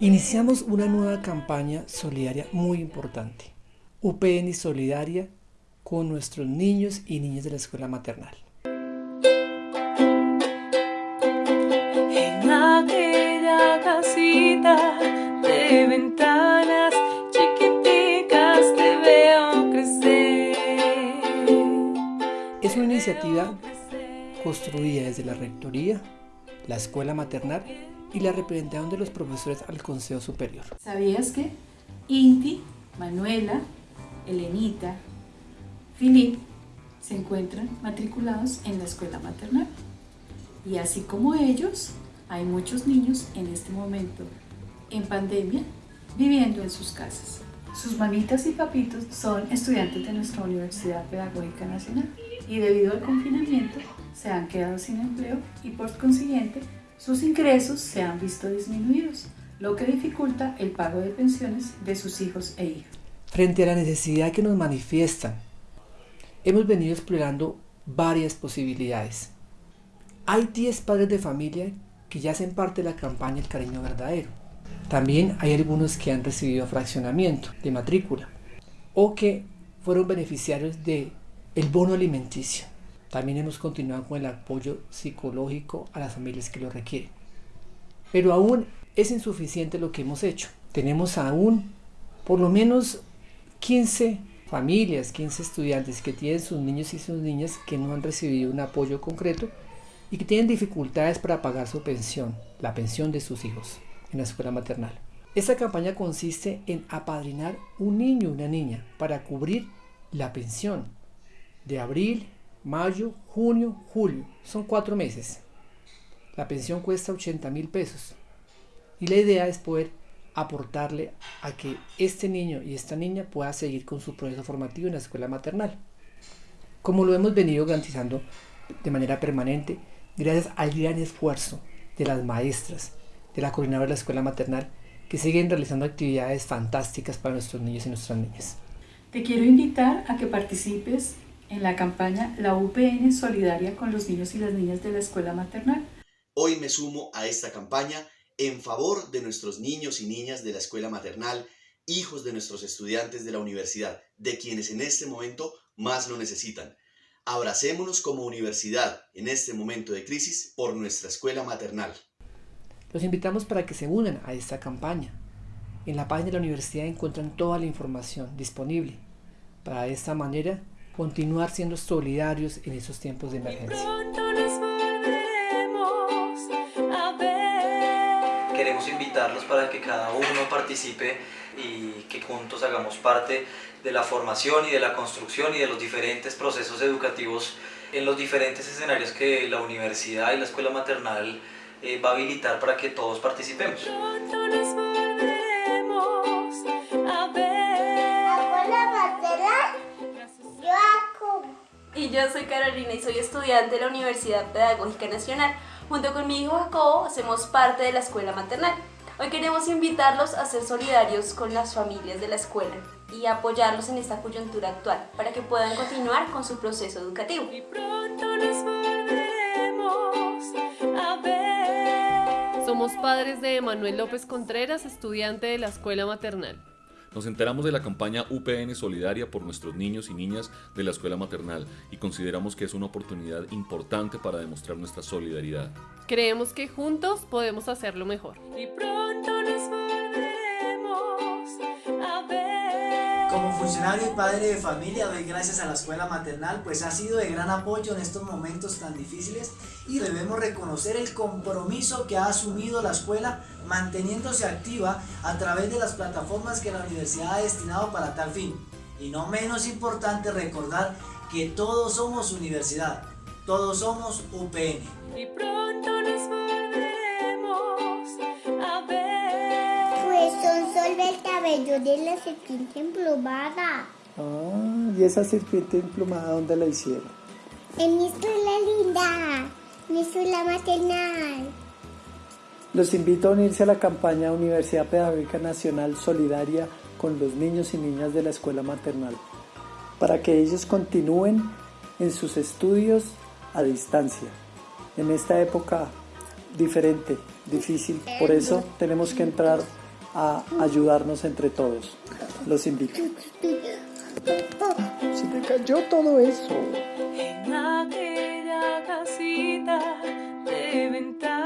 Iniciamos una nueva campaña solidaria muy importante, UPN Solidaria, con nuestros niños y niñas de la escuela maternal. En aquella casita de ventanas chiquiticas te veo crecer. Es una iniciativa construida desde la Rectoría, la Escuela Maternal y la representación de los profesores al Consejo Superior. ¿Sabías que Inti, Manuela, Elenita, Filip se encuentran matriculados en la escuela maternal? Y así como ellos, hay muchos niños en este momento en pandemia viviendo en sus casas. Sus mamitas y papitos son estudiantes de nuestra Universidad Pedagógica Nacional y debido al confinamiento se han quedado sin empleo y por consiguiente sus ingresos se han visto disminuidos, lo que dificulta el pago de pensiones de sus hijos e hijas. Frente a la necesidad que nos manifiestan, hemos venido explorando varias posibilidades. Hay 10 padres de familia que ya hacen parte de la campaña El Cariño Verdadero. También hay algunos que han recibido fraccionamiento de matrícula o que fueron beneficiarios de el bono alimenticio. También hemos continuado con el apoyo psicológico a las familias que lo requieren. Pero aún es insuficiente lo que hemos hecho. Tenemos aún por lo menos 15 familias, 15 estudiantes que tienen sus niños y sus niñas que no han recibido un apoyo concreto y que tienen dificultades para pagar su pensión, la pensión de sus hijos en la escuela maternal. Esta campaña consiste en apadrinar un niño o una niña para cubrir la pensión de abril, mayo, junio, julio. Son cuatro meses. La pensión cuesta 80 mil pesos. Y la idea es poder aportarle a que este niño y esta niña pueda seguir con su proceso formativo en la escuela maternal. Como lo hemos venido garantizando de manera permanente, gracias al gran esfuerzo de las maestras, de la coordinadora de la escuela maternal, que siguen realizando actividades fantásticas para nuestros niños y nuestras niñas. Te quiero invitar a que participes en la campaña La UPN Solidaria con los niños y las niñas de la escuela maternal. Hoy me sumo a esta campaña en favor de nuestros niños y niñas de la escuela maternal, hijos de nuestros estudiantes de la universidad, de quienes en este momento más lo necesitan. Abracémonos como universidad en este momento de crisis por nuestra escuela maternal. Los invitamos para que se unan a esta campaña. En la página de la universidad encuentran toda la información disponible. Para de esta manera continuar siendo solidarios en esos tiempos de emergencia. Queremos invitarlos para que cada uno participe y que juntos hagamos parte de la formación y de la construcción y de los diferentes procesos educativos en los diferentes escenarios que la universidad y la escuela maternal eh, va a habilitar para que todos participemos. Yo soy Carolina y soy estudiante de la Universidad Pedagógica Nacional. Junto con mi hijo Jacobo hacemos parte de la escuela maternal. Hoy queremos invitarlos a ser solidarios con las familias de la escuela y apoyarlos en esta coyuntura actual para que puedan continuar con su proceso educativo. Somos padres de Manuel López Contreras, estudiante de la escuela maternal. Nos enteramos de la campaña UPN Solidaria por nuestros niños y niñas de la escuela maternal y consideramos que es una oportunidad importante para demostrar nuestra solidaridad. Creemos que juntos podemos hacerlo mejor. Y pronto Como funcionario y padre de familia doy gracias a la escuela maternal pues ha sido de gran apoyo en estos momentos tan difíciles y debemos reconocer el compromiso que ha asumido la escuela manteniéndose activa a través de las plataformas que la universidad ha destinado para tal fin. Y no menos importante recordar que todos somos universidad, todos somos UPN. Y pronto cabello de la serpiente emplumada. Ah, ¿y esa serpiente emplumada dónde la hicieron? En mi escuela linda, mi escuela maternal. Los invito a unirse a la campaña Universidad Pedagógica Nacional Solidaria con los niños y niñas de la escuela maternal, para que ellos continúen en sus estudios a distancia, en esta época diferente, difícil. Por eso tenemos que entrar a ayudarnos entre todos. Los invito. Se me cayó todo eso. En aquella casita de ventana